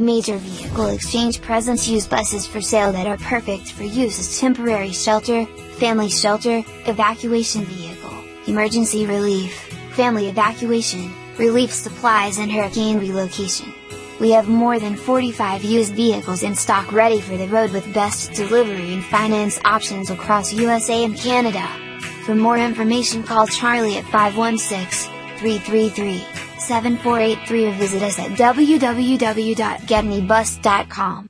Major Vehicle Exchange presents used buses for sale that are perfect for use as temporary shelter, family shelter, evacuation vehicle, emergency relief, family evacuation, relief supplies and hurricane relocation. We have more than 45 used vehicles in stock ready for the road with best delivery and finance options across USA and Canada. For more information call Charlie at 516 333 7483 or visit us at www.getmebus.com.